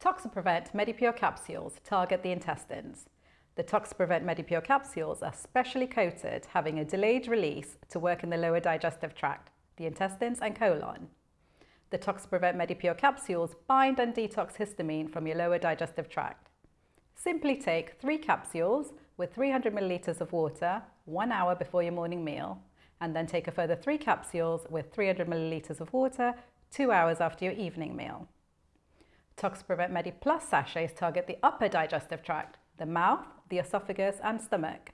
Toxiprevent Medipure capsules target the intestines. The Toxiprevent Medipure capsules are specially coated, having a delayed release to work in the lower digestive tract, the intestines and colon. The Toxiprevent Medipure capsules bind and detox histamine from your lower digestive tract. Simply take three capsules with 300 milliliters of water one hour before your morning meal, and then take a further three capsules with 300 milliliters of water two hours after your evening meal. Toxiprevent Medi Plus sachets target the upper digestive tract, the mouth, the esophagus and stomach.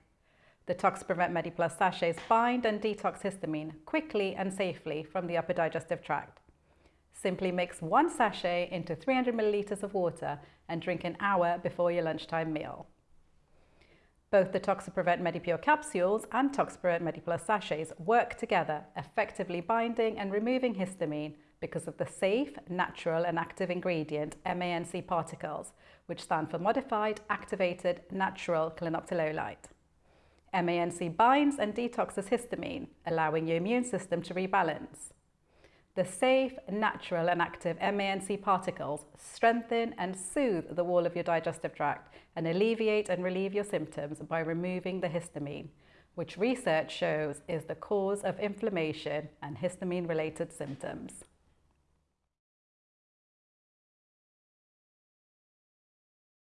The Toxiprevent Medi Plus sachets bind and detox histamine quickly and safely from the upper digestive tract. Simply mix one sachet into 300 milliliters of water and drink an hour before your lunchtime meal. Both the Toxiprevent Medipure capsules and Toxiprevent MediPlus sachets work together, effectively binding and removing histamine because of the safe, natural and active ingredient MANC particles, which stand for Modified Activated Natural Clinoptilolite. MANC binds and detoxes histamine, allowing your immune system to rebalance. The safe, natural and active MANC particles strengthen and soothe the wall of your digestive tract and alleviate and relieve your symptoms by removing the histamine, which research shows is the cause of inflammation and histamine-related symptoms.